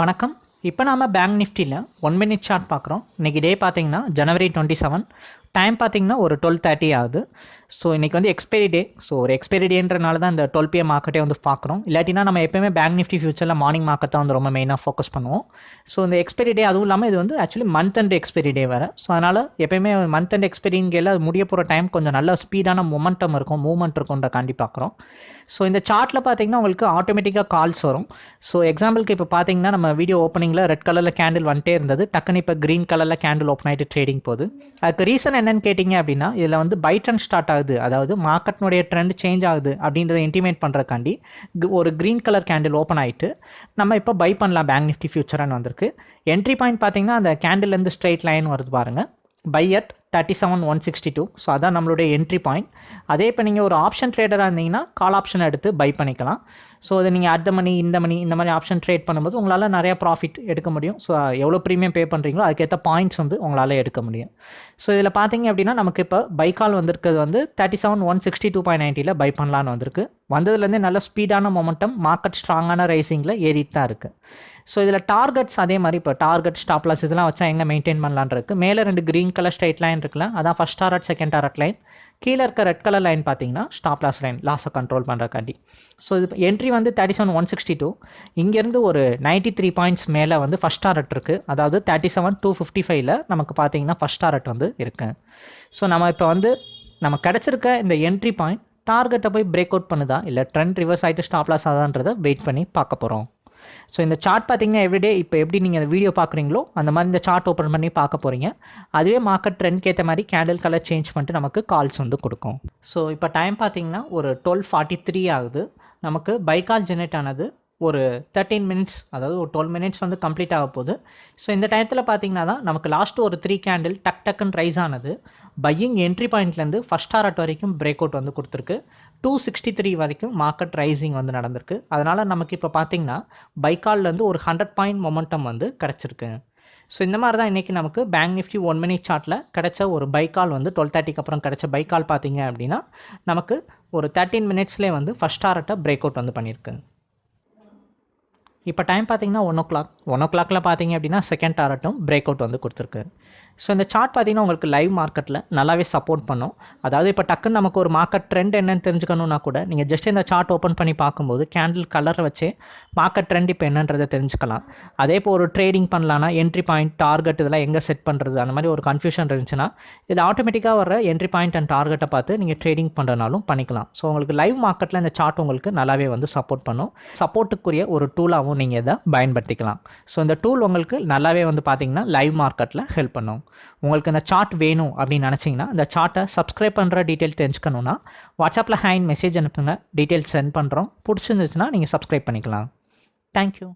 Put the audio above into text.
வணக்கம். இப்போ நாம பேங்க் நிஃப்டியில் ஒன் மினிட் சார்ட் பார்க்குறோம். இன்றைக்கி டே பார்த்தீங்கன்னா ஜனவரி டுவெண்ட்டி செவன் டைம் பார்த்தீங்கன்னா ஒரு டுவெல் தேர்ட்டி ஆகுது. ஸோ இன்றைக்கி வந்து எக்ஸ்பைரி டே ஸோ ஒரு எக்ஸ்பைரி டேன்றனால தான் இந்த டுவெல் பிஎம் மார்க்கெட்டே வந்து பார்க்குறோம் இல்லாட்டினா நம்ம எப்பயுமே பேங்க் நிஃப்டி ஃபியூச்சரில் மார்னிங் மார்க்கெட் தான் வந்து ரொம்ப மெயினாக ஃபோக்கஸ் பண்ணுவோம். ஸோ இந்த எக்ஸ்பைரி டே அதுவும் இல்லாமல் இது வந்து actually month and expiry day வேறு. ஸோ அதனால் எப்பயுமே மந்த் அண்ட் எக்ஸ்பைரிங்கெல்லாம் அது முடிய போகிற டைம் கொஞ்சம் நல்ல ஸ்பீடான மொமெண்டம் இருக்கும் மூவ்மெண்ட் இருக்கும்ன்ற காண்டி பார்க்குறோம் ஸோ இந்த சார்ட்டில் பார்த்தீங்கன்னா உங்களுக்கு ஆட்டோமேட்டிக்காக கால்ஸ் வரும். ஸோ எக்ஸாம்பிளுக்கு இப்போ பார்த்தீங்கன்னா நம்ம வீடியோ ஓப்பனிங்கில் ரெட் கலரில் கேண்டில் வந்துட்டே இருந்தது. டக்குன்னு இப்போ க்ரீன் கலரில் கேண்டில் ஓப்பன் ஆகிட்டு ட்ரேடிங் போகுது. அதுக்கு ரீசன் என்னன்னு கேட்டிங்க அப்படின்னா இதில் வந்து பை ட்ரெண்ட் ஸ்டார்ட் ஆகுது. அதாவது மார்க்கெட்னுடைய ட்ரெண்ட் சேஞ்ச் ஆகுது அப்படின்றத இன்டிமேட் பண்ணுறக்காண்டி ஒரு க்ரீன் கலர் கேண்டில் ஓப்பன் ஆகிட்டு நம்ம இப்போ பை பண்ணலாம். பேங்க் நிஃப்டி ஃபியூச்சரானு வந்திருக்கு. என்ட்ரி பாயிண்ட் பார்த்தீங்கன்னா அந்த கேண்டில்லேருந்து ஸ்ட்ரெயிட் லைன் வருது பாருங்கள் buy at thirty seven one sixty two so அதான் நம்மளுடைய என்ட்ரி பாயிண்ட் அதே இப்போ நீங்கள் ஒரு ஆப்ஷன் ட்ரேடராக இருந்தீங்கன்னா கால் ஆப்ஷன் எடுத்து பை பண்ணிக்கலாம். ஸோ அதை நீங்கள் அடுத்த மணி இந்த மணி இந்த மாதிரி ஆப்ஷன் ட்ரேட் பண்ணும்போது உங்களால் நிறையா ப்ராஃபிட் எடுக்க முடியும். ஸோ எவ்வளோ ப்ரீமியம் பே பண்ணுறீங்களோ அதுக்கேற்ற பாயிண்ட்ஸ் வந்து உங்களால் எடுக்க முடியும். ஸோ இதில் பார்த்தீங்க அப்படின்னா நமக்கு இப்போ பை கால் வந்திருக்கிறது வந்து thirty seven one sixty two point நைன்ட்டியில் buy பண்ணலான்னு வந்திருக்கு. வந்ததுலேருந்தே நல்ல ஸ்பீடான மொமெண்டம் மார்க்கெட் ஸ்ட்ராங்கான ரைசிங்கில் ஏறிட்டு தான் இருக்குது ஸோ இதில் டார்கெட்ஸ் அதே மாதிரி இப்போ டார்கெட் ஸ்டாப்லாஸ் இதெல்லாம் வச்சா எங்கே மெயின்டைன் பண்ணலான் இருக்குது மேலே ரெண்டு க்ரீன் கலர் ஸ்ட்ரைட் லைன் இருக்குல்ல அதான் first target second target line கீழே இருக்க ரெட் கலர் லைன் பார்த்தீங்கன்னா ஸ்டாப் லாஸ் லைன் லாஸை கண்ட்ரோல் பண்ணுறக்காண்டி ஸோ இது என்ட்ரி வந்து thirty seven one sixty two இங்கேருந்து ஒரு நைன்ட்டி த்ரீ பாயிண்ட்ஸ் மேலே வந்து ஃபஸ்ட் டாரட் இருக்குது அதாவது தேர்ட்டி செவன் டூ ஃபிஃப்டி ஃபைவ்ல நமக்கு பார்த்தீங்கன்னா ஃபஸ்ட் டாரட் வந்து இருக்குது ஸோ நம்ம இப்போ வந்து நம்ம கிடச்சிருக்க இந்த என்ட்ரி பாயிண்ட் டார்கெட்டை போய் பிரேக் அவுட் பண்ணுதா? இல்லை ட்ரெண்ட் ரிவர்ஸ் ஆகிட்டு ஸ்டாப் லாஸ் ஆதான்றதை வெயிட் பண்ணி பார்க்க போகிறோம் ஸோ இந்த சார்ட் பார்த்தீங்கன்னா எவ்ரிடே இப்போ எப்படி நீங்கள் இந்த வீடியோ பார்க்குறீங்களோ அந்த மாதிரி இந்த சார்ட் ஓப்பன் பண்ணி பார்க்க போகிறீங்க அதுவே மார்க்கெட் ட்ரெண்ட்க்கு ஏற்ற மாதிரி கேண்டில் கலர் சேஞ்ச் பண்ணிட்டு நமக்கு கால்ஸ் வந்து கொடுக்கும். ஸோ இப்போ டைம் பார்த்தீங்கன்னா ஒரு டுவெல் ஃபார்ட்டி த்ரீ ஆகுது. நமக்கு பைக்கால் ஜெனரேட் ஆனது ஒரு தேர்ட்டீன் மினிட்ஸ் அதாவது ஒரு டுவெல் மினிட்ஸ் வந்து கம்ப்ளீட் ஆக போகுது. ஸோ இந்த டயத்தில் பார்த்தீங்கன்னா தான் நமக்கு லாஸ்ட்டு ஒரு த்ரீ கேண்டில் டக் டக்குன்னு ரைஸ் ஆனது. பையிங் என்ட்ரி பாயிண்ட்லேருந்து ஃபஸ்ட் டாரட் வரைக்கும் பிரேக் அவுட் வந்து கொடுத்துருக்கு. டூ சிக்ஸ்டி த்ரீ வரைக்கும் மார்க்கெட் ரைசிங் வந்து நடந்திருக்கு. அதனால் நமக்கு இப்போ பார்த்தீங்கன்னா பைக்கால்லேருந்து ஒரு ஹண்ட்ரட் பாயிண்ட் மொமெண்டம் வந்து கிடச்சிருக்கு. ஸோ இந்த மாதிரி தான் இன்றைக்கி நமக்கு பேங்க் நிஃப்டி ஒன் மினிட் சார்ட்டில் கிடச்ச ஒரு பைக்கால் வந்து டுவெல் தேர்ட்டிக்கு அப்புறம் கிடச்ச பைக்கால் பார்த்தீங்க அப்படின்னா நமக்கு ஒரு தேர்ட்டீன் மினிட்ஸ்லேயே வந்து ஃபஸ்ட் டாரட்டை பிரேக் அவுட் வந்து பண்ணியிருக்கு. இப்போ டைம் பார்த்தீங்கன்னா ஒன் ஓ கிளாக் ஒன் ஓ கிளாக்கில் பார்த்தீங்க அப்படின்னா செகண்ட் டாரட்டும் பிரேக் அவுட் வந்து கொடுத்துருக்கு. ஸோ இந்த சார்ட் பார்த்தீங்கன்னா உங்களுக்கு லைவ் மார்க்கெட்டில் நல்லாவே சப்போர்ட் பண்ணும். அதாவது இப்போ டக்குன்னு நமக்கு ஒரு மார்க்கெட் ட்ரெண்ட் என்னன்னு தெரிஞ்சுக்கணுன்னா கூட நீங்கள் ஜஸ்ட் இந்த சார்ட் ஓப்பன் பண்ணி பார்க்கும்போது கேண்டில் கலரை வச்சே மார்க்கெட் ட்ரெண்ட் இப்போ என்னன்றதை தெரிஞ்சுக்கலாம். அதே இப்போ ஒரு ட்ரேடிங் பண்ணலான்னா என்ட்ரி பாயிண்ட் டார்கெட் இதெல்லாம் எங்கே செட் பண்ணுறது அந்த மாதிரி ஒரு கன்ஃபியூஷன் இருந்துச்சுன்னா இதில் ஆட்டோமேட்டிக்காக வர என்ட்ரி பாயிண்ட் அண்ட் டார்கெட்டை பார்த்து நீங்கள் ட்ரேடிங் பண்ணுறனாலும் பண்ணிக்கலாம். ஸோ உங்களுக்கு லைவ் மார்க்கெட்டில் இந்த சார்ட் உங்களுக்கு நல்லாவே வந்து சப்போர்ட் பண்ணும். சப்போர்ட்டுக்குரிய ஒரு டூலாகவும் நீங்கள் இதை பயன்படுத்திக்கலாம். ஸோ இந்த டூல் உங்களுக்கு நல்லாவே வந்து பார்த்தீங்கன்னா லைவ் மார்க்கெட்டில் ஹெல்ப் பண்ணும். உங்களுக்கு இந்த சார்ட் வேணும் அப்படின்னு நினச்சிங்கன்னா இந்த சார்ட்டை சப்ஸ்கிரைப் பண்ணுற டீட்டெயில் தெரிஞ்சுக்கணுன்னா வாட்ஸ்அப்பில் ஹேண்ட் மெசேஜ் அனுப்புங்க. டீட்டெயில்ஸ் சென்ட் பண்ணுறோம் பிடிச்சிருந்துச்சுன்னா நீங்கள் சப்ஸ்கிரைப் பண்ணிக்கலாம். தேங்க்யூ